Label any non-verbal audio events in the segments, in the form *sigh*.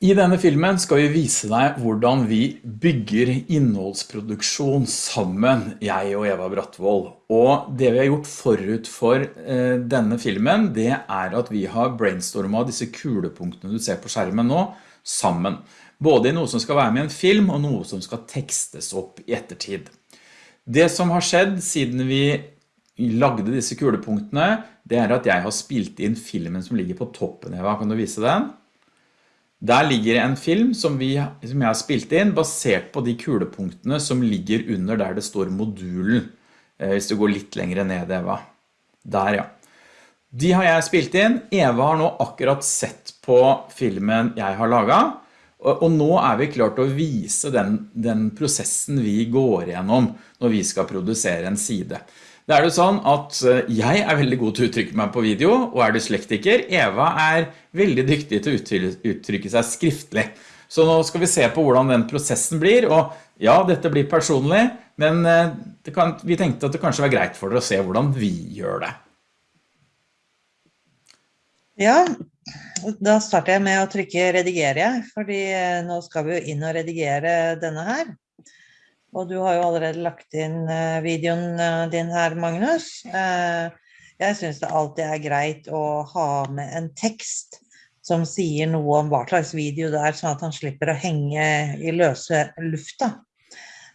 I denne filmen skal vi vise deg hvordan vi bygger innholdsproduksjon sammen, jeg og Eva Brattvold. Og det vi har gjort forut for eh, denne filmen, det er at vi har brainstormet disse kulepunktene du ser på skjermen nå, sammen. Både i noe som skal være med i en film, og noe som skal tekstes opp i ettertid. Det som har skjedd siden vi lagde disse kulepunktene, det er at jeg har spilt inn filmen som ligger på toppen, Eva. Kan du vise den? Der ligger en film som, vi, som jeg har spilt inn, basert på de kulepunktene som ligger under der det står modulen. Eh, hvis du går litt lengre ned, Eva. Der, ja. De har jeg spilt inn. Eva har nå akkurat sett på filmen jeg har laget. Og, nå er vi klart å vise den, den prosessen vi går gjennom når vi skal produsere en side. Det er jo sånn at eh, jeg er veldig god til å uttrykke meg på video, og er du slektiker, Eva er veldig dyktig til å uttrykke seg skriftlig. Så nå skal vi se på hvordan den prosessen blir, og ja, dette blir personlig, men eh, kan, vi tenkte at det kanskje var greit for dere å se hvordan vi gjør det. Ja, da starter jeg med å trykke redigere, fordi eh, nå skal vi jo inn og redigere denne her. Og du har jo allerede lagt inn eh, videoen eh, din her, Magnus. Eh, jeg synes det alltid er greit å ha med en tekst som sier noe om hva slags video det er, sånn at han slipper å henge i løse lufta.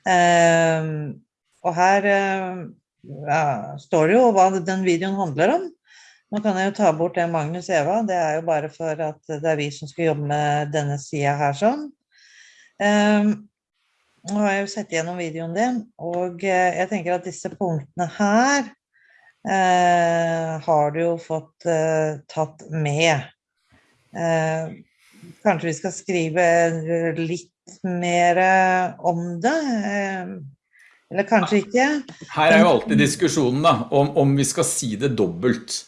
Og her ja, står det jo hva den videoen handler om. Nå kan jeg jo ta bort det Magnus Eva, det er jo bare for at det er vi som skal jobbe med denne siden her sånn. Nå har jeg jo sett gjennom videoen din, og eh, jeg tenker at disse punktene her eh, har du jo fått eh, tatt med. Eh, kanskje vi skal skrive litt mer om det, eh, eller kanskje ikke. Her er jo alltid diskusjonen da, om, om vi skal si det dobbelt.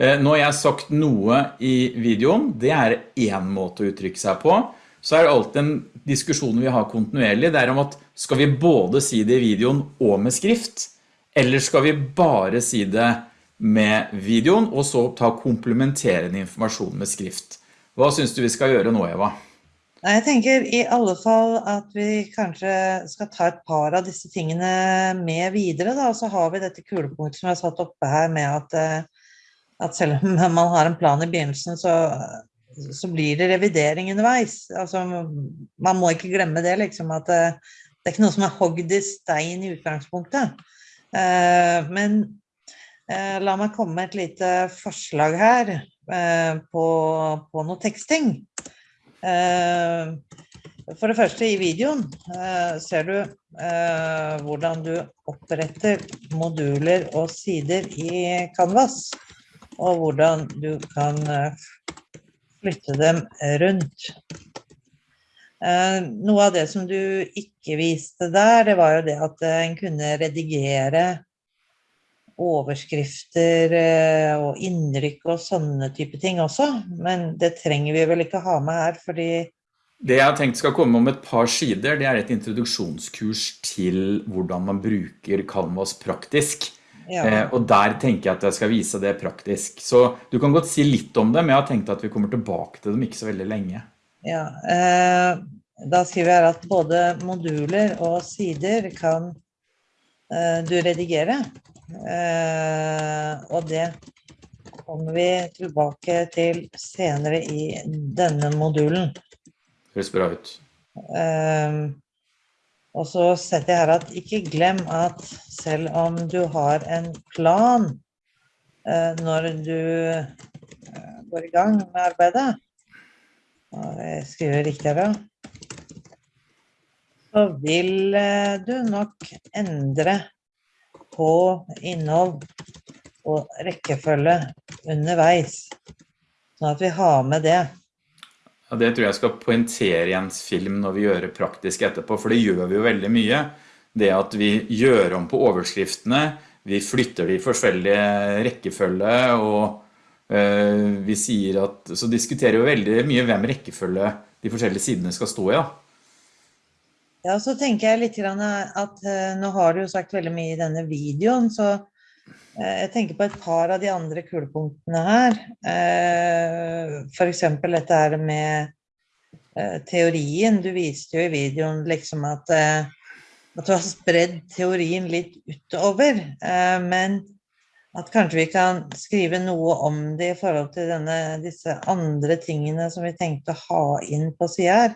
Eh, nå har jeg sagt noe i videoen, det er en måte å uttrykke seg på så er det alltid en diskusjon vi har kontinuerlig, det er om at skal vi både si det i videoen og med skrift, eller skal vi bare si det med videoen, og så ta komplementerende informasjon med skrift. Hva synes du vi skal gjøre nå, Eva? Jeg tenker i alle fall at vi kanskje skal ta et par av disse tingene med videre, da. Så har vi dette kulepunktet som jeg har satt oppe her med at, eh, at selv om man har en plan i begynnelsen, så så blir det revidering underveis. Altså, man må ikke glemme det, liksom, at det, eh, det er ikke noe som er hogd i stein i utgangspunktet. Eh, men eh, la meg komme med et lite forslag her eh, på, på, noe teksting. for det første, i videoen ser du hvordan du oppretter moduler og sider i Canvas, og hvordan du kan flytte dem rundt. Eh, noe av det som du ikke viste der, det var jo det at eh, en kunne redigere overskrifter eh, og innrykk og sånne type ting også, men det trenger vi vel ikke ha med her, fordi det jeg har tenkt skal komme om et par sider, det er et introduksjonskurs til hvordan man bruker Canvas praktisk. Ja. Eh, og der tenker jeg at jeg skal vise det praktisk. Så du kan godt si litt om det, men jeg har tenkt at vi kommer tilbake til dem ikke så veldig lenge. Ja, eh, da skriver jeg at både moduler og sider kan eh, du redigere. Eh, og det kommer vi tilbake til senere i denne modulen. Høres bra ut. Eh, og så setter jeg her at ikke glem at selv om du har en plan eh, når du eh, går i gang med arbeidet, og jeg skriver riktig her da, så vil eh, du nok endre på innhold og rekkefølge underveis, sånn at vi har med det. Ja, det tror jeg skal poentere i en film når vi gjør det praktisk etterpå, for det gjør vi jo veldig mye. Det at vi gjør om på overskriftene, vi flytter de forskjellige rekkefølge, og øh, vi sier at, så diskuterer vi veldig mye hvem rekkefølge de forskjellige sidene skal stå i da. Ja, så tenker jeg litt at uh, nå har du jo sagt veldig mye i denne videoen, så jeg tenker på et par av de andre kulepunktene her. F.eks. for eksempel dette her med eh, teorien. Du viste jo i videoen liksom at, eh, at du har spredd teorien litt utover, eh, men at kanskje vi kan skrive noe om det i forhold til denne, disse andre tingene som vi tenkte å ha inn på sida.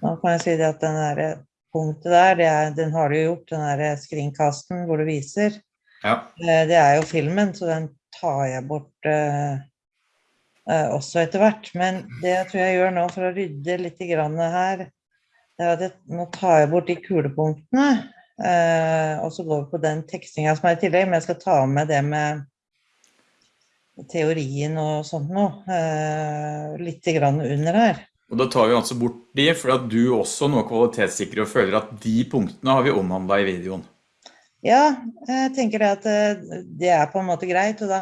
Nå kan jeg si det at den der punktet der, er, den har du gjort, den der screencasten hvor du viser. Ja. Det er jo filmen, så den tar jeg bort uh, uh, også etter hvert. Men det jeg tror jeg gjør nå for å rydde litt her, det er at jeg, nå tar jeg bort de kulepunktene. Uh, og så går vi på den tekstinga som er i tillegg, men jeg skal ta med det med teorien og sånt noe. litt grann under her. Og da tar vi altså bort de, for at du også nå kvalitetssikrer og føler at de punktene har vi omhandlet i videoen. Ja, jeg tenker det at eh, det er på en måte greit, og da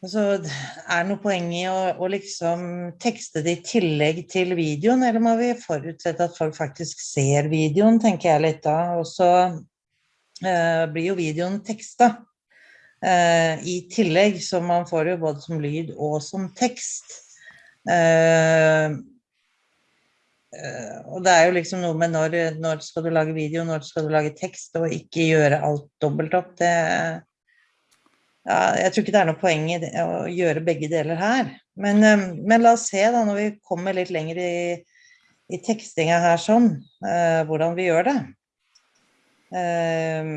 altså, er det noe poeng i å, å, liksom tekste det i tillegg til videoen, eller må vi forutsette at folk faktisk ser videoen, tenker jeg litt da. Og så eh, blir jo videoen teksta eh, i tillegg, så man får jo både som lyd og som tekst. Eh, og det er jo liksom noe med når, når, skal du lage video, når skal du lage tekst, og ikke gjøre alt dobbelt opp. Det, ja, jeg tror ikke det er noe poeng i det, å gjøre begge deler her. Men, um, men, la oss se, da, når vi kommer litt lenger i, i tekstinga her sånn, uh, hvordan vi gjør det. Uh,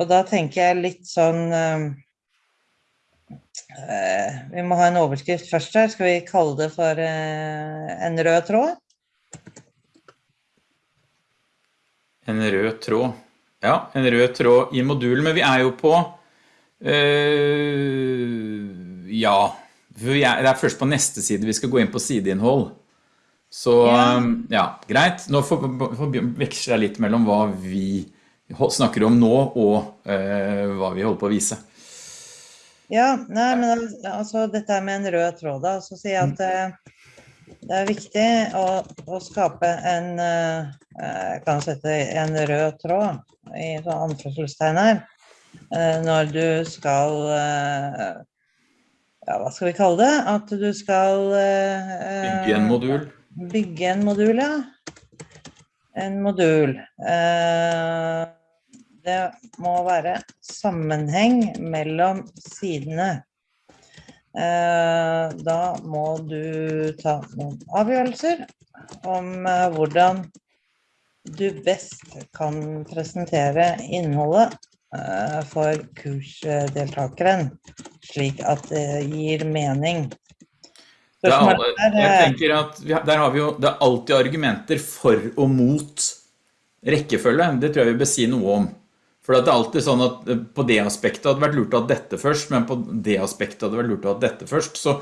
og da tenker jeg litt sånn Vi må ha en overskrift først her. Skal vi kalle det for en rød tråd? En rød tråd. Ja, en rød tråd i modulen, men vi er jo på øh, Ja, det er først på neste side vi skal gå inn på sideinnhold. Så ja, ja greit. Nå får vi veksle litt mellom hva vi snakker om nå og øh, hva vi holder på å vise. Ja, nei, men altså dette med en rød tråd da, så sier jeg at øh, det er viktig å, å skape en eh, Jeg kan sette en rød tråd i sånn anførselstegn her. Eh, når du skal eh, Ja, hva skal vi kalle det? At du skal Bygge en modul. Bygge en modul, ja. En modul. Det må være sammenheng mellom sidene. Eh, da må du ta noen avgjørelser om eh, hvordan du best kan presentere innholdet eh, for kursdeltakeren, slik at det gir mening. Er, jeg tenker at Der har vi jo det er alltid argumenter for og mot rekkefølge. Det tror jeg vi bør si noe om. For det er alltid sånn at eh, på det aspektet hadde vært lurt å ha dette først, men på det aspektet hadde vært lurt å ha dette først. Så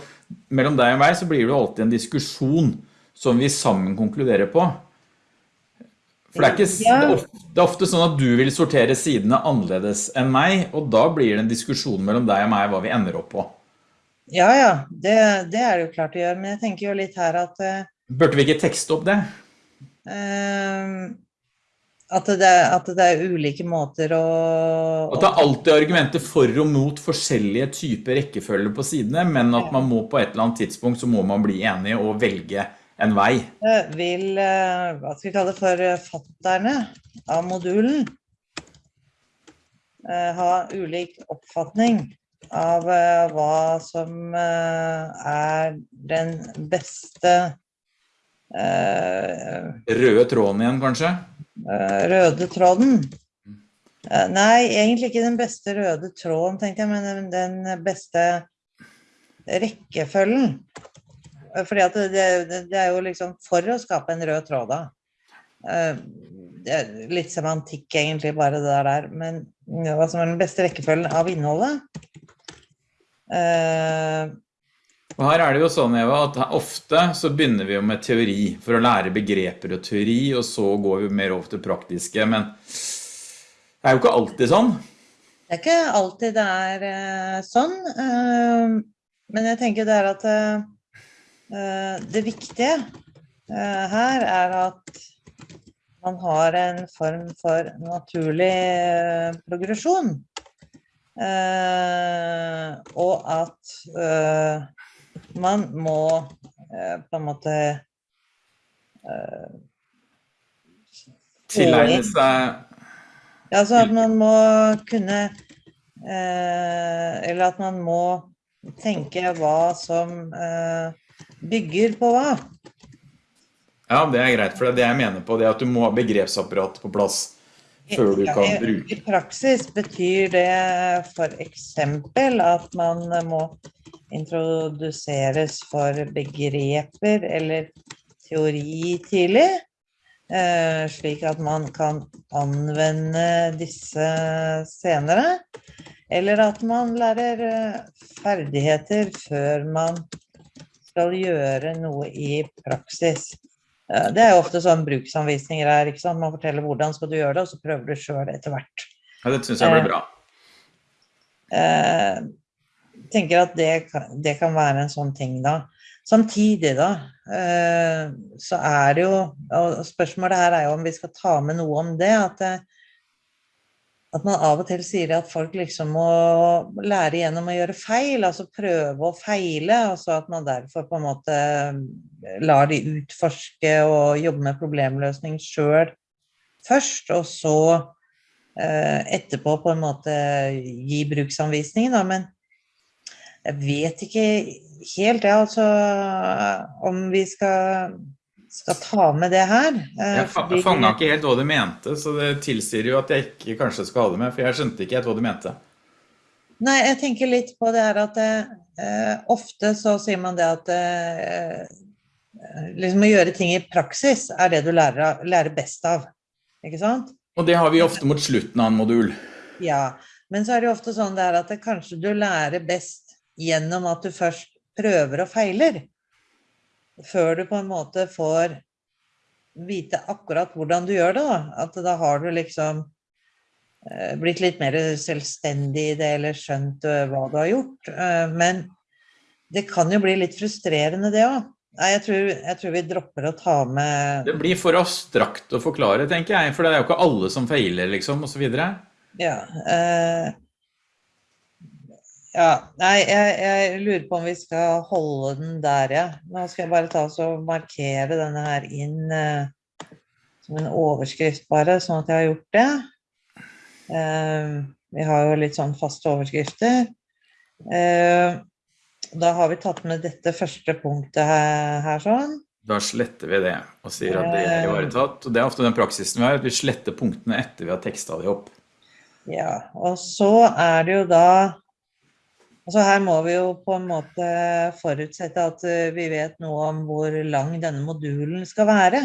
mellom deg og meg så blir det alltid en diskusjon som vi sammen konkluderer på. For det er, ikke, det er ofte sånn at du vil sortere sidene annerledes enn meg, og da blir det en diskusjon mellom deg og meg hva vi ender opp på. Ja, ja, det, det er det jo klart å gjøre, men jeg tenker jo litt her at... Uh, Burde vi ikke tekste opp det? Uh, at det, at det, er ulike måter å... At det er alltid argumenter for og mot forskjellige typer rekkefølger på sidene, men at man må på et eller annet tidspunkt så må man bli enig og velge en vei. Vil, eh, hva skal vi kalle det for eh, fatterne av modulen, eh, ha ulik oppfatning av hva som er den beste Røde tråden igjen, kanskje? Eh, røde tråden. Eh, nei, egentlig ikke den beste røde tråden, tenkte jeg, men den beste rekkefølgen. Eh, fordi at det, det, er jo liksom for å skape en rød tråd da. Det litt semantikk egentlig bare det der, men hva som er den beste rekkefølgen av innholdet. Og her er det jo sånn, Eva, at ofte så begynner vi jo med teori for å lære begreper og teori, og så går vi mer over til praktiske, men det er jo ikke alltid sånn. Det er ikke alltid det er uh, sånn, uh, men jeg tenker det er at uh, det viktige her er at man har en form for naturlig progresjon. og at man må eh, på en måte eh, Tilegne seg altså at man må kunne eh, Eller at man må tenke hva som eh, bygger på hva. Ja, det er greit, for det er jeg mener på, det at du må ha begrepsapparatet på plass før du kan bruke. I praksis betyr det eksempel at man må introduseres for begreper eller teori tidlig, eh, slik at man kan anvende disse senere. Eller at man lærer eh, ferdigheter før man skal gjøre noe i praksis. Eh, Det er jo ofte sånn bruksanvisninger er, ikke sant? Man forteller hvordan skal du gjøre det, og så prøver du sjøl etter hvert. Ja, det synes jeg blir bra. Eh, tenker at det det kan være en sånn ting da. Samtidig da, eh, så er det jo, og spørsmålet her er jo om vi skal ta med noe om det, at, eh, at man av og til sier at folk liksom må lære gjennom å gjøre feil, altså prøve å feile, og så at man derfor på en måte lar de utforske og jobbe med problemløsning selv først, og så eh, etterpå på en måte gi bruksanvisning, da, men jeg vet ikke helt, ja, altså, om vi skal, skal ta med det her. eh, Jeg fanga ikke helt hva du mente, så det tilsier jo at jeg ikke kanskje skal ha det med, for jeg skjønte ikke helt hva du mente. Nei, jeg tenker litt på det her at eh, ofte så sier man det at eh, liksom å gjøre ting i praksis er det du lærer, av- lærer best av, ikke sant? Og det har vi ofte mot slutten av en modul. Ja, men så er det ofte sånn det at det kanskje du lærer best gjennom at du først prøver og feiler, før du på en måte får vite akkurat hvordan du gjør det. Da. At da har du liksom eh, blitt litt mer selvstendig i det, eller skjønt eh, hva du har gjort. Eh, men det kan jo bli litt frustrerende, det òg. Nei, jeg tror, jeg tror vi dropper å ta med Det blir for abstrakt å forklare, tenker jeg, for det er jo ikke alle som feiler, liksom, videre. Ja. Eh, ja, nei, jeg, jeg lurer på om vi skal holde den der, ja. Nå skal jeg bare ta og markere denne her inn eh, som en overskrift bare, sånn at jeg har gjort det. Eh, vi har jo litt sånn faste overskrifter. Eh, da har vi tatt med dette første punktet her, her sånn. Da sletter vi det og sier at det er ivaretatt. Og det er ofte den praksisen vi har, at vi sletter punktene etter vi har tekstet de opp. Ja, og så er det jo da Altså her må vi jo på en måte forutsette at eh, vi vet noe om hvor lang denne modulen skal være.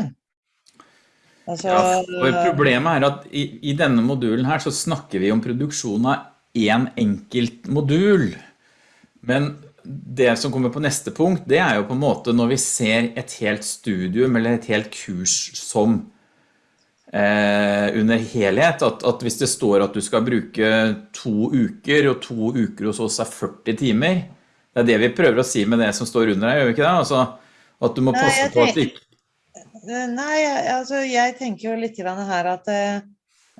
Altså, Ja, for problemet er at i, i denne modulen her så snakker vi om produksjon av en enkelt modul. Men det som kommer på neste punkt, det er jo på en måte når vi ser et helt studium eller et helt kurs som under helhet, at, at hvis det står at du skal bruke to uker, og to uker hos oss er 40 timer, det er det vi prøver å si med det som står under her, gjør vi ikke det? Altså, at du må passe Nei, på at ikke... Eh, Nei, altså jeg tenker jo litt her at eh,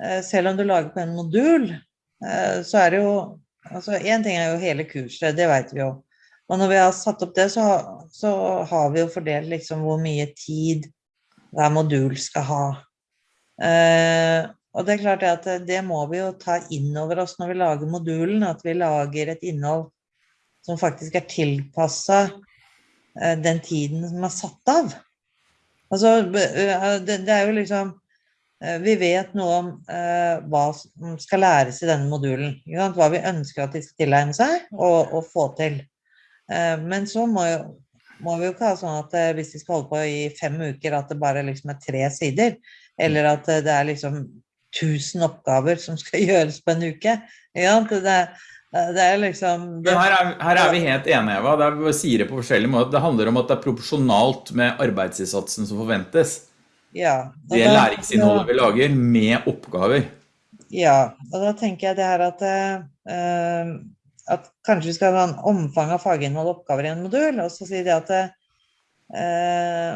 eh, selv om du lager på en modul, eh, så er det jo Altså én ting er jo hele kurset, det vet vi jo. Og når vi har satt opp det, så, så har vi jo fordelt liksom hvor mye tid hver modul skal ha. Eh, og det er klart at det må vi jo ta inn over oss når vi lager modulen, at vi lager et innhold som faktisk er tilpassa eh, den tiden som er satt av. Altså, eh, det, er jo liksom eh, Vi vet noe om eh, hva som skal læres i denne modulen. Hva vi ønsker at de skal tilegne seg og, og få til. Eh, men så må, jo, må vi jo ikke ha sånn at eh, hvis de skal holde på i fem uker, at det bare liksom er tre sider. Eller at eh, det er liksom 1000 oppgaver som skal *laughs* gjøres på en uke. Ja? Det, er- det er liksom det, her er, her er vi helt enige, Eva. Det er, vi sier det på forskjellige måter. Det handler om at det er proporsjonalt med arbeidsinnsatsen som forventes. ja, Det læringsinnholdet vi lager med oppgaver. Ja, og da tenker jeg det her at, eh, at kanskje vi skal ha en omfang av faginnhold og oppgaver i en modul, og så sier de at eh,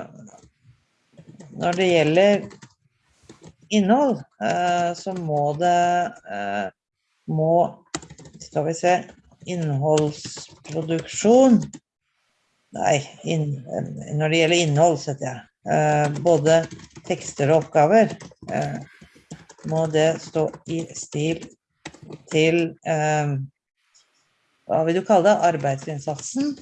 når det gjelder innhold, eh, så må det eh, må Skal vi se Innholdsproduksjon Nei, inn, når det gjelder innhold, setter jeg. eh, både tekster og oppgaver, må det stå i stil til hva vil du kalle det? Arbeidsinnsatsen?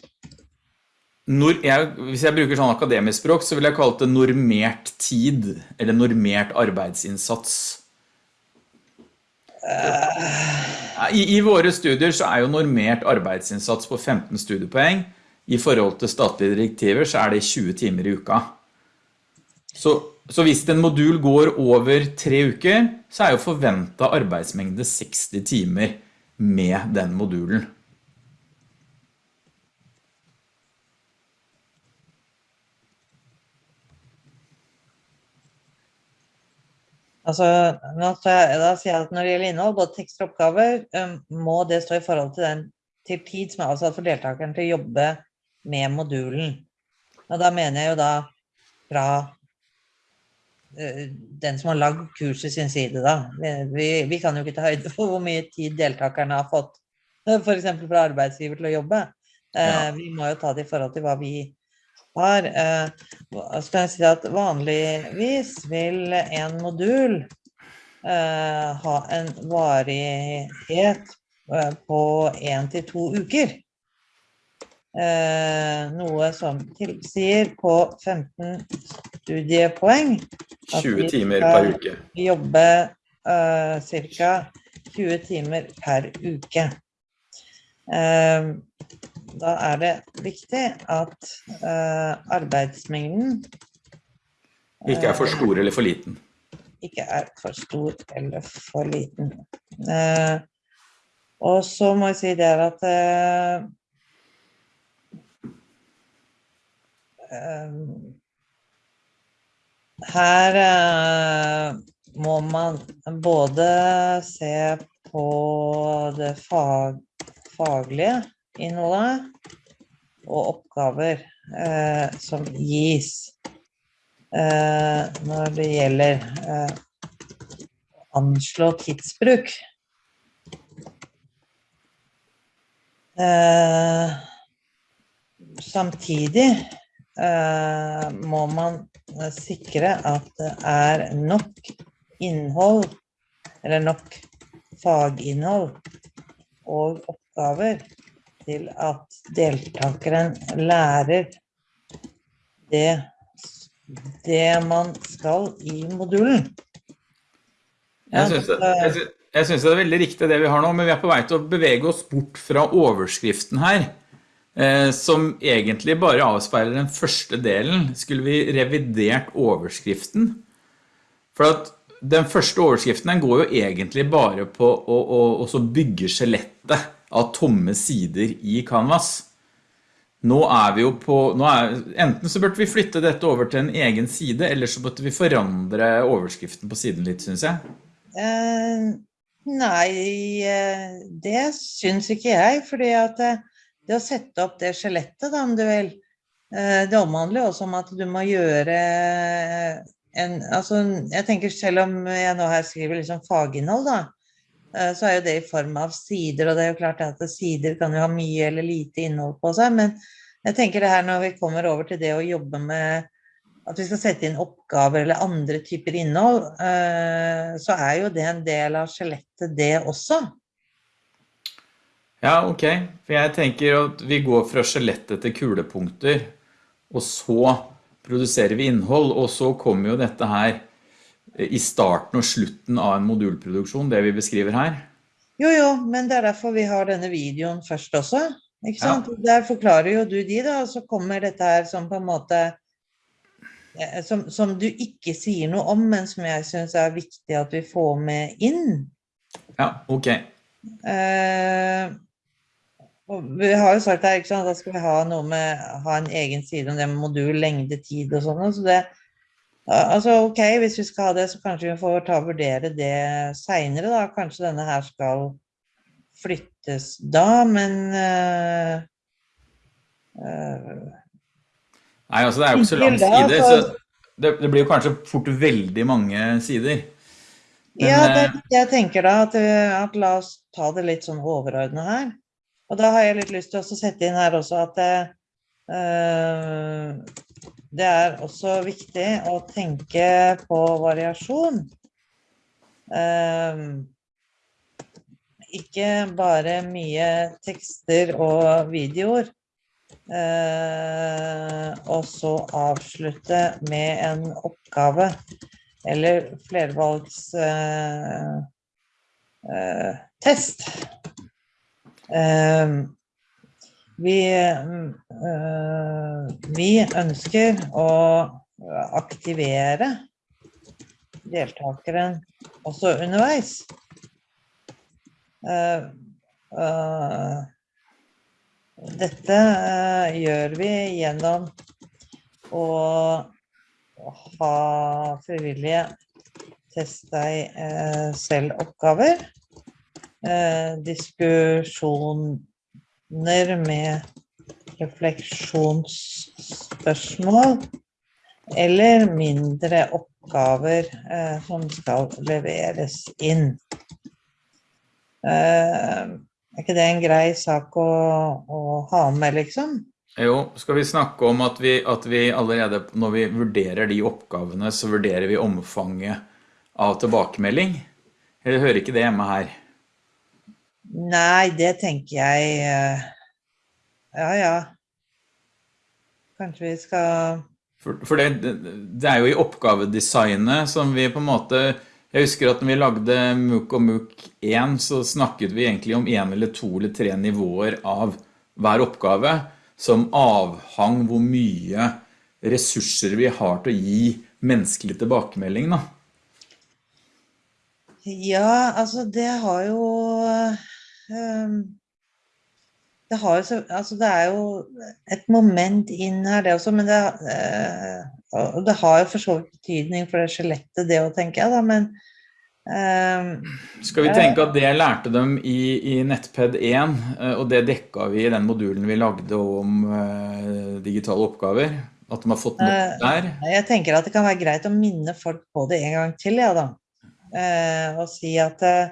Jeg, hvis jeg bruker sånn akademisk språk, så vil jeg kalle det normert tid, eller normert arbeidsinnsats. I, I, våre studier så er jo normert arbeidsinnsats på 15 studiepoeng. I forhold til statlige direktiver så er det 20 timer i uka. Så, så hvis en modul går over tre uker, så er jo forventet arbeidsmengde 60 timer med den modulen. Altså, da sier jeg at når det gjelder innhold, både tekst og oppgaver, må det stå i forhold til den til tid som er avsatt for deltakeren til å jobbe med modulen. Og da mener jeg jo da fra uh, den som har lagd kurset sin side da. Vi, vi, kan jo ikke ta høyde for hvor mye tid deltakerne har fått, eksempel fra arbeidsgiver til å jobbe. Ja. Vi må jo ta det i forhold til hva vi har eh, skal jeg si at vanligvis vil en modul eh, ha en varighet eh, på en til to uker. noe som tilsier på 15 studiepoeng at 20 timer per uke. jobbe ca. 20 timer per uke. Da er det viktig at uh, arbeidsmengden Ikke er for eh, stor eller for liten. Ikke er for stor eller for liten. Uh, og så må jeg si det at her må man både se på det fag, faglige innholdet og oppgaver eh, som gis eh, når det gjelder eh, anslå tidsbruk. Eh, samtidig eh, må man sikre at det er nok innhold, eller nok faginnhold og oppgaver til at deltakeren lærer det, det man skal i modulen. Ja, jeg, det, synes det er veldig riktig det vi har nå, men vi er på vei til å bevege oss bort fra overskriften her, eh, som egentlig bare avspeiler den første delen. Skulle vi revidert overskriften? For at den første overskriften den går jo egentlig bare på å, å, å bygge skjelettet av tomme sider i Canvas. Nå er vi jo på, er, enten så burde vi flytte dette over til en egen side, eller så burde vi forandre overskriften på siden litt, synes jeg. Uh, nei, uh, det synes ikke jeg, fordi at uh, det å sette opp det skjelettet, da, om du vil, det omhandler også om at du må gjøre en, altså, jeg tenker selv om jeg nå her skriver liksom faginnhold da, Eh, så er jo det i form av sider, og det er jo klart at sider kan jo ha mye eller lite innhold på seg, men jeg tenker det her når vi kommer over til det å jobbe med at vi skal sette inn oppgaver eller andre typer innhold, eh, så er jo det en del av skjelettet det også. Ja, ok. For jeg tenker at vi går fra skjelettet til kulepunkter, og så produserer vi innhold, og så kommer jo dette her i starten og slutten av en modulproduksjon, det vi beskriver her? Jo, jo, men det er derfor vi har denne videoen først også, ikke sant? Ja. Der forklarer jo du de da, og så kommer dette her som på en måte, eh, som, som du ikke sier noe om, men som jeg synes er viktig at vi får med inn. Ja, ok. Eh, vi har jo sagt her, ikke sant, da skal vi ha noe med, ha en egen side om det med modul, lengde, tid og sånn, så det, Altså, ok, hvis vi skal ha det, så kanskje vi får ta og vurdere det senere da. Kanskje denne her skal flyttes da, men uh, uh, Nei, altså det er jo ikke så lang side, så det, det, blir jo kanskje fort veldig mange sider. Men, ja, det, eh, jeg tenker da at, at, la oss ta det litt sånn overordnet her. Og da har jeg litt lyst til å sette inn her også at uh, det er også viktig å tenke på variasjon. Um, ikke bare mye tekster og videoer. Uh, og så avslutte med en oppgave eller flervalgstest. Uh, vi, vi ønsker å aktivere deltakeren også underveis. Dette gjør vi gjennom å ha frivillige test deg selv oppgaver, diskusjon med refleksjonsspørsmål eller mindre oppgaver eh, som skal leveres inn. Eh, er ikke det en grei sak å, å, ha med, liksom? Jo, skal vi snakke om at vi, at vi allerede når vi vurderer de oppgavene, så vurderer vi omfanget av tilbakemelding? Eller hører ikke det hjemme her? Nei, det tenker jeg eh, Ja, ja. Kanskje vi skal For, for det, det, er jo i oppgavedesignet som vi på en måte Jeg husker at når vi lagde MOOC og MOOC 1, så snakket vi egentlig om en eller to eller tre nivåer av hver oppgave, som avhang hvor mye ressurser vi har til å gi menneskelig tilbakemelding. Da. Ja, altså det har jo det, har jo, altså det er jo et moment inn her, det også, men det, og det har jo for så vidt betydning for det skjelettet, det å tenke, da, men uh, Skal vi tenke at det lærte dem i, i Nettped 1, uh, og det dekka vi i den modulen vi lagde om digitale oppgaver? At de har fått noe der? Jeg tenker at det kan være greit å minne folk på det en gang til, ja da. og si at Eh, eh,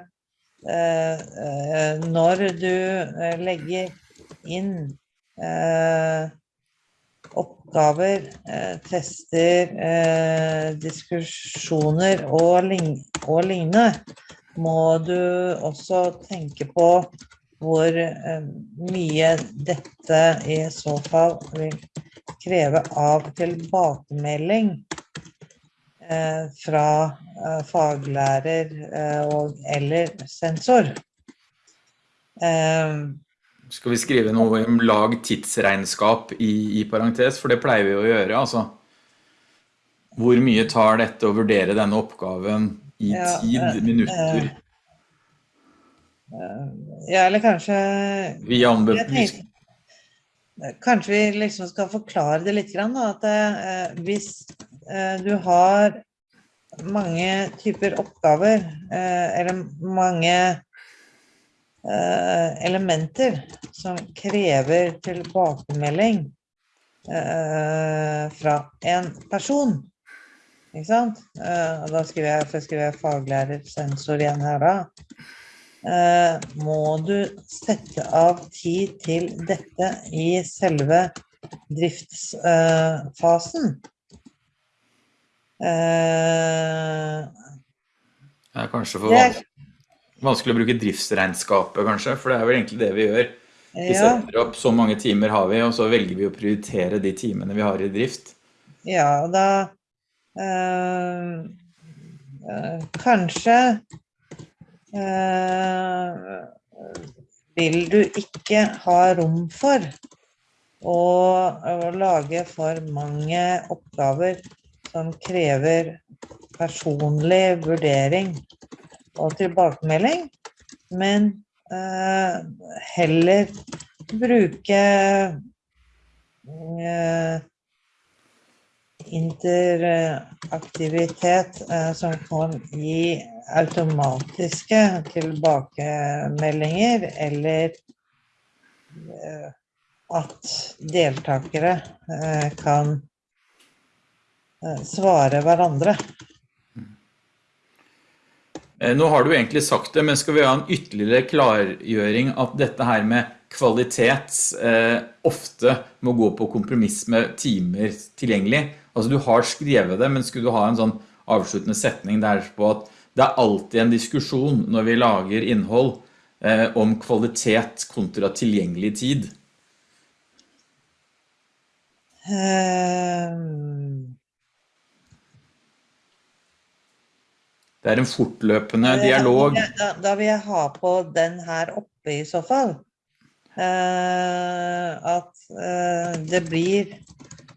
når du eh, legger inn oppgaver, tester, diskusjoner og, lignende, må du også tenke på hvor mye dette i så fall vil kreve av tilbakemelding Eh, fra eh, faglærer eh, og eller sensor. Skal vi skrive noe om lag tidsregnskap i, i parentes, for det pleier vi å gjøre, altså. Hvor mye tar dette å vurdere denne oppgaven i ja, tid, minutter? Ja, eller kanskje Vi Kanskje vi liksom skal forklare det litt, da, at hvis Eh, du har mange typer oppgaver, eh, eller mange eh, elementer som krever tilbakemelding fra en person. Ikke sant? Da skriver jeg, for jeg skriver faglærer, igjen her da. Må du sette av tid til dette i selve driftsfasen? Uh, det er kanskje for vanskelig, vanskelig å bruke driftsregnskapet, kanskje, for det er vel egentlig det vi gjør. Vi setter opp så mange timer har vi, og så velger vi å prioritere de timene vi har i drift. Ja, og da øh, Kanskje vil du ikke ha rom for å, å lage for mange oppgaver som krever personlig vurdering og tilbakemelding, men eh, heller bruke eh, interaktivitet eh, som kan gi automatiske tilbakemeldinger, eller at deltakere kan Eh, svare hverandre. Eh, nå har du egentlig sagt det, men skal vi ha en ytterligere klargjøring at dette her med kvalitet eh, ofte må gå på kompromiss med timer tilgjengelig. Altså du har skrevet det, men skulle du ha en sånn avsluttende setning der på at det er alltid en diskusjon når vi lager innhold eh, om kvalitet kontra tilgjengelig tid. Um Det er en fortløpende dialog. Da, da, vil jeg ha på den her oppe i så fall. Uh, at uh, det blir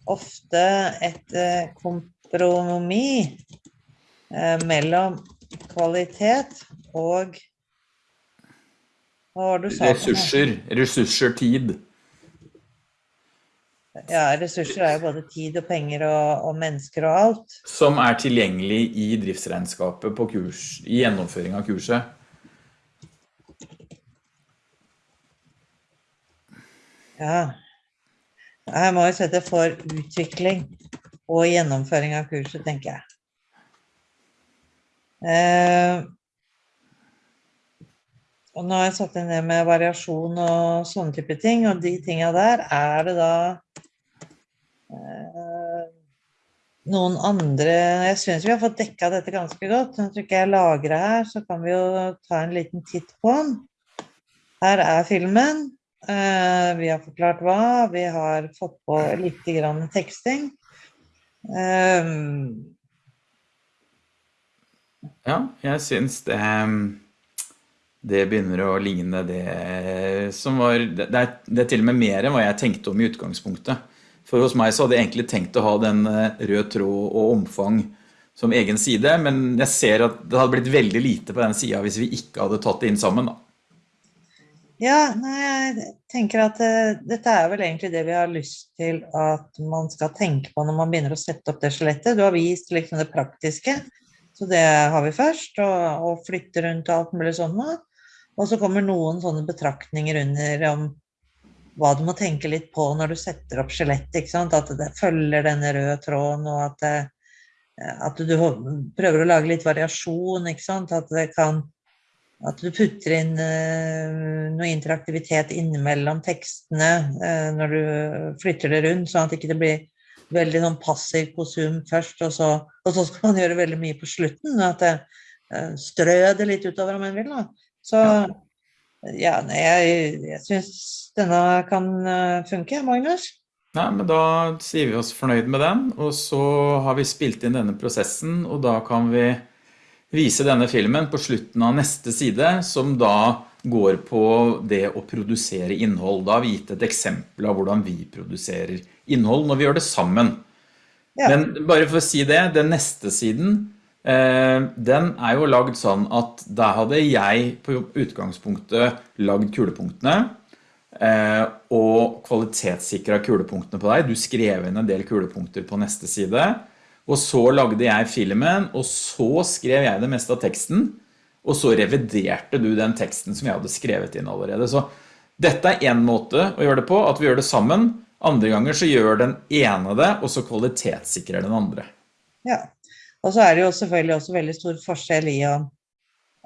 ofte et uh, kompromiss mellom kvalitet og Hva var det du sa? Ressurser. Ressurser, tid. Ja, ressurser er jo både tid og penger og, og, mennesker og alt. Som er tilgjengelig i driftsregnskapet på kurs, i gjennomføring av kurset. Ja. Her må vi sette for utvikling og gjennomføring av kurset, tenker jeg. Eh, og nå har jeg satt inn det med variasjon og sånne type ting, og de tinga der, er det da eh, noen andre Jeg syns vi har fått dekka dette ganske godt. Når ikke jeg lagrer her, så kan vi jo ta en liten titt på den. Her er filmen. Eh, vi har forklart hva. Vi har fått på litt grann teksting. Eh, ja, jeg syns det det begynner å ligne det som var det er, det er til og med mer enn hva jeg tenkte om i utgangspunktet. For hos meg så hadde jeg egentlig tenkt å ha den røde rød tråd og omfang som egen side, men jeg ser at det hadde blitt veldig lite på den siden hvis vi ikke hadde tatt det inn sammen. Da. Ja, nei, jeg tenker at uh, dette er vel egentlig det vi har lyst til at man skal tenke på når man begynner å sette opp det skjelettet. Du har vist liksom det praktiske, så det har vi først, og, og flytte rundt og alt mulig sånn. Så kommer noen sånne betraktninger under om hva du må tenke litt på når du setter opp skjelettet. At det følger denne røde tråden, og at, det, at du prøver å lage litt variasjon. At, kan, at, du putter inn uh, noe interaktivitet innimellom tekstene uh, når du flytter det rundt, sånn at det ikke blir veldig sånn passiv konsum først, og så, og så, skal man gjøre veldig mye på slutten. At det strø det litt utover om en vil. da. Så ja, jeg, jeg syns denne kan eh, funke, Magnus. Nei, men da sier vi oss fornøyd med den, og så har vi spilt inn denne prosessen, og da kan vi vise denne filmen på slutten av neste side, som da går på det å produsere innhold. Da har vi gitt et eksempel av hvordan vi produserer innhold når vi gjør det sammen. Ja. Men bare for å si det, den neste siden den er jo lagd sånn at der hadde jeg på utgangspunktet lagd kulepunktene eh, og kvalitetssikret kulepunktene på deg. Du skrev inn en del kulepunkter på neste side. Og så lagde jeg filmen, og så skrev jeg det meste av teksten. Og så reviderte du den teksten som jeg hadde skrevet inn allerede. Så dette er en måte å gjøre det på, at vi gjør det sammen. Andre ganger så gjør den ene det, og så kvalitetssikrer den andre. Ja, og så er det jo selvfølgelig også veldig stor forskjell i om,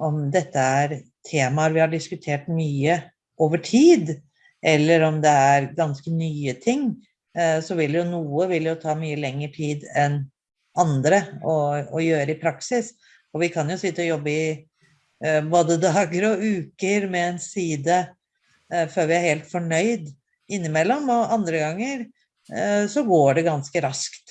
om dette er temaer vi har diskutert mye over tid, eller om det er ganske nye ting. Eh, så vil jo noe vil jo ta mye lengre tid enn andre å, å gjøre i praksis. Og vi kan jo sitte og jobbe i eh, både dager og uker med en side eh, før vi er helt fornøyd innimellom, og andre ganger så går det ganske raskt.